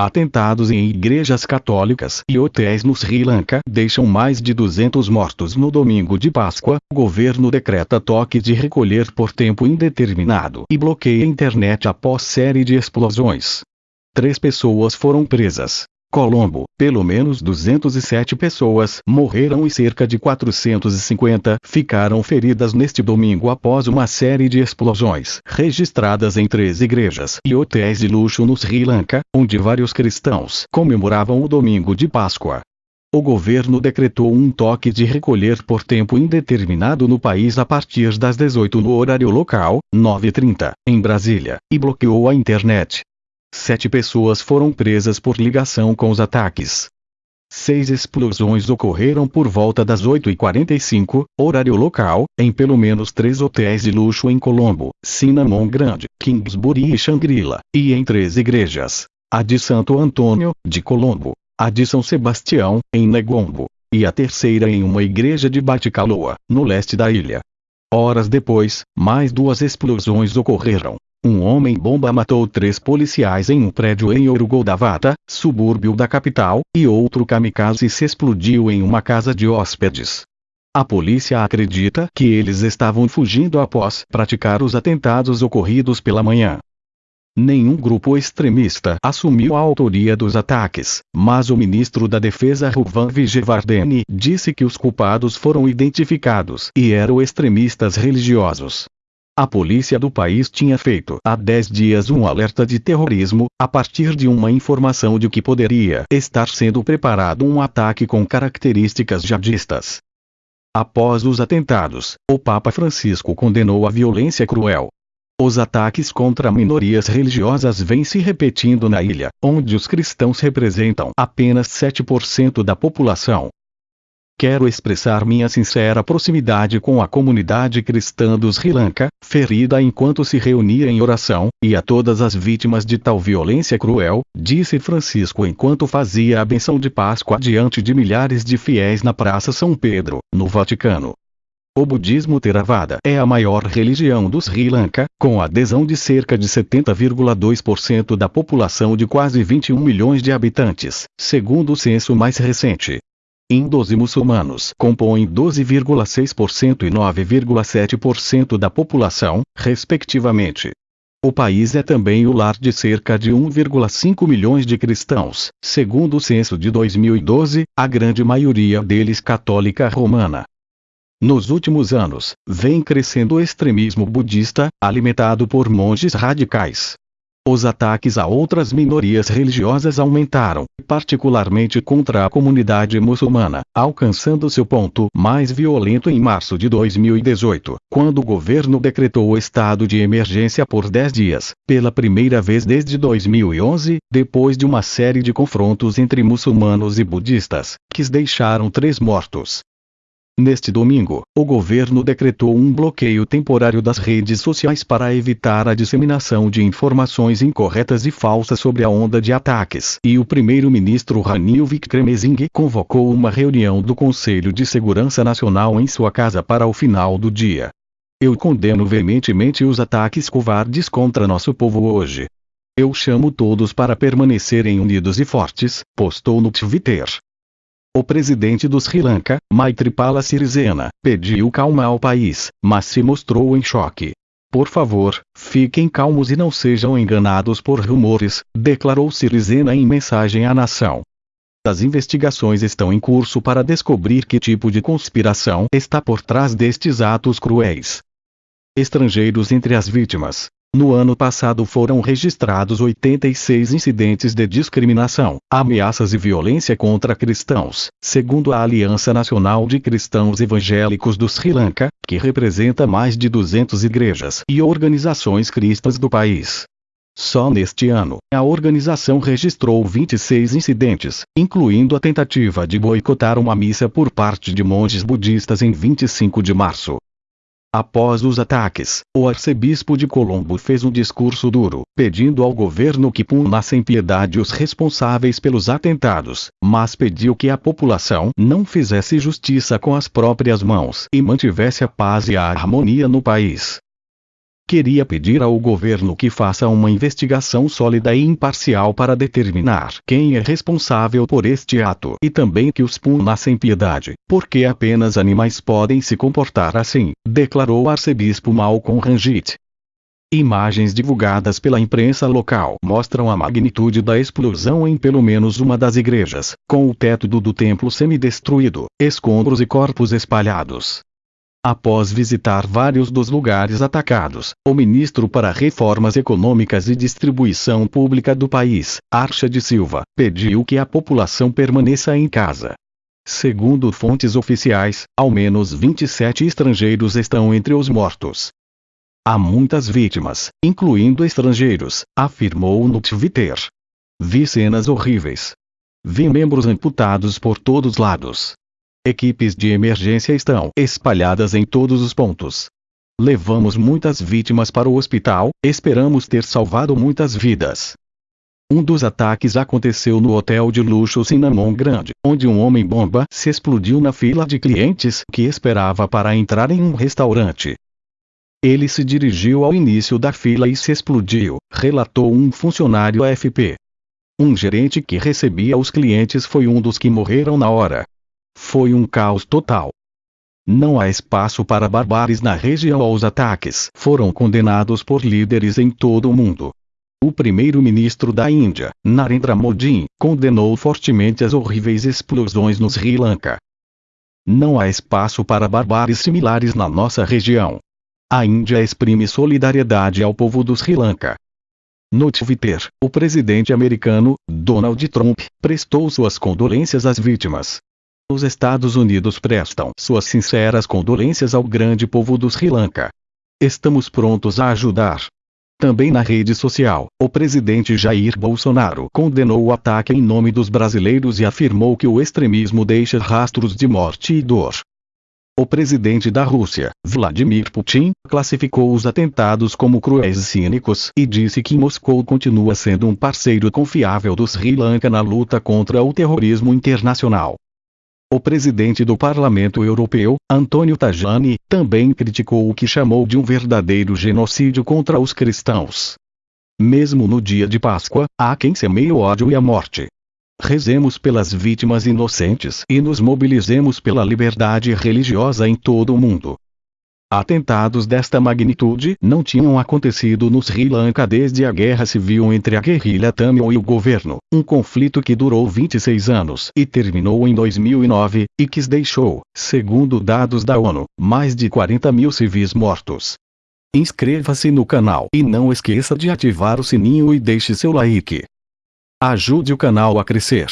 Atentados em igrejas católicas e hotéis no Sri Lanka deixam mais de 200 mortos no domingo de Páscoa. O governo decreta toque de recolher por tempo indeterminado e bloqueia a internet após série de explosões. Três pessoas foram presas. Colombo, pelo menos 207 pessoas morreram e cerca de 450 ficaram feridas neste domingo após uma série de explosões registradas em três igrejas e hotéis de luxo no Sri Lanka, onde vários cristãos comemoravam o domingo de Páscoa. O governo decretou um toque de recolher por tempo indeterminado no país a partir das 18 no horário local, 9h30, em Brasília, e bloqueou a internet. Sete pessoas foram presas por ligação com os ataques. Seis explosões ocorreram por volta das 8h45, horário local, em pelo menos três hotéis de luxo em Colombo, Cinnamon Grande, Kingsbury e Shangri-La, e em três igrejas. A de Santo Antônio, de Colombo, a de São Sebastião, em Negombo, e a terceira em uma igreja de Baticaloa, no leste da ilha. Horas depois, mais duas explosões ocorreram. Um homem-bomba matou três policiais em um prédio em Orugodavata, subúrbio da capital, e outro kamikaze se explodiu em uma casa de hóspedes. A polícia acredita que eles estavam fugindo após praticar os atentados ocorridos pela manhã. Nenhum grupo extremista assumiu a autoria dos ataques, mas o ministro da Defesa Ruvan Vijayavardhani disse que os culpados foram identificados e eram extremistas religiosos. A polícia do país tinha feito há 10 dias um alerta de terrorismo, a partir de uma informação de que poderia estar sendo preparado um ataque com características jihadistas. Após os atentados, o Papa Francisco condenou a violência cruel. Os ataques contra minorias religiosas vêm se repetindo na ilha, onde os cristãos representam apenas 7% da população. Quero expressar minha sincera proximidade com a comunidade cristã do Sri Lanka, ferida enquanto se reunia em oração, e a todas as vítimas de tal violência cruel, disse Francisco enquanto fazia a benção de Páscoa diante de milhares de fiéis na Praça São Pedro, no Vaticano. O budismo Theravada é a maior religião do Sri Lanka, com adesão de cerca de 70,2% da população de quase 21 milhões de habitantes, segundo o censo mais recente. Hindus e muçulmanos compõem 12,6% e 9,7% da população, respectivamente. O país é também o lar de cerca de 1,5 milhões de cristãos, segundo o censo de 2012, a grande maioria deles católica romana. Nos últimos anos, vem crescendo o extremismo budista, alimentado por monges radicais, os ataques a outras minorias religiosas aumentaram, particularmente contra a comunidade muçulmana, alcançando seu ponto mais violento em março de 2018, quando o governo decretou o estado de emergência por 10 dias, pela primeira vez desde 2011, depois de uma série de confrontos entre muçulmanos e budistas, que deixaram três mortos. Neste domingo, o governo decretou um bloqueio temporário das redes sociais para evitar a disseminação de informações incorretas e falsas sobre a onda de ataques. E o primeiro-ministro Ranil Wickremesinghe convocou uma reunião do Conselho de Segurança Nacional em sua casa para o final do dia. Eu condeno veementemente os ataques covardes contra nosso povo hoje. Eu chamo todos para permanecerem unidos e fortes, postou no Twitter. O presidente do Sri Lanka, Maithripala Sirisena, pediu calma ao país, mas se mostrou em choque. Por favor, fiquem calmos e não sejam enganados por rumores, declarou Sirisena em mensagem à nação. As investigações estão em curso para descobrir que tipo de conspiração está por trás destes atos cruéis. Estrangeiros entre as vítimas. No ano passado foram registrados 86 incidentes de discriminação, ameaças e violência contra cristãos, segundo a Aliança Nacional de Cristãos Evangélicos do Sri Lanka, que representa mais de 200 igrejas e organizações cristãs do país. Só neste ano, a organização registrou 26 incidentes, incluindo a tentativa de boicotar uma missa por parte de monges budistas em 25 de março. Após os ataques, o arcebispo de Colombo fez um discurso duro, pedindo ao governo que punasse em piedade os responsáveis pelos atentados, mas pediu que a população não fizesse justiça com as próprias mãos e mantivesse a paz e a harmonia no país. Queria pedir ao governo que faça uma investigação sólida e imparcial para determinar quem é responsável por este ato e também que os puna sem piedade, porque apenas animais podem se comportar assim, declarou o arcebispo Malcolm Ranjit. Imagens divulgadas pela imprensa local mostram a magnitude da explosão em pelo menos uma das igrejas, com o teto do, do templo semidestruído, escombros e corpos espalhados. Após visitar vários dos lugares atacados, o ministro para Reformas Econômicas e Distribuição Pública do país, Archa de Silva, pediu que a população permaneça em casa. Segundo fontes oficiais, ao menos 27 estrangeiros estão entre os mortos. Há muitas vítimas, incluindo estrangeiros, afirmou no Twitter. Vi cenas horríveis. Vi membros amputados por todos lados. Equipes de emergência estão espalhadas em todos os pontos. Levamos muitas vítimas para o hospital, esperamos ter salvado muitas vidas. Um dos ataques aconteceu no hotel de luxo Cinnamon Grande, onde um homem-bomba se explodiu na fila de clientes que esperava para entrar em um restaurante. Ele se dirigiu ao início da fila e se explodiu, relatou um funcionário AFP. Um gerente que recebia os clientes foi um dos que morreram na hora. Foi um caos total. Não há espaço para barbares na região. Os ataques foram condenados por líderes em todo o mundo. O primeiro-ministro da Índia, Narendra Modi, condenou fortemente as horríveis explosões no Sri Lanka. Não há espaço para barbares similares na nossa região. A Índia exprime solidariedade ao povo do Sri Lanka. No Twitter, o presidente americano, Donald Trump, prestou suas condolências às vítimas. Os Estados Unidos prestam suas sinceras condolências ao grande povo do Sri Lanka. Estamos prontos a ajudar. Também na rede social, o presidente Jair Bolsonaro condenou o ataque em nome dos brasileiros e afirmou que o extremismo deixa rastros de morte e dor. O presidente da Rússia, Vladimir Putin, classificou os atentados como cruéis e cínicos e disse que Moscou continua sendo um parceiro confiável do Sri Lanka na luta contra o terrorismo internacional. O presidente do Parlamento Europeu, Antonio Tajani, também criticou o que chamou de um verdadeiro genocídio contra os cristãos. Mesmo no dia de Páscoa, há quem semeie o ódio e a morte. Rezemos pelas vítimas inocentes e nos mobilizemos pela liberdade religiosa em todo o mundo. Atentados desta magnitude não tinham acontecido no Sri Lanka desde a guerra civil entre a guerrilha Tamil e o governo, um conflito que durou 26 anos e terminou em 2009, e que deixou, segundo dados da ONU, mais de 40 mil civis mortos. Inscreva-se no canal e não esqueça de ativar o sininho e deixe seu like. Ajude o canal a crescer.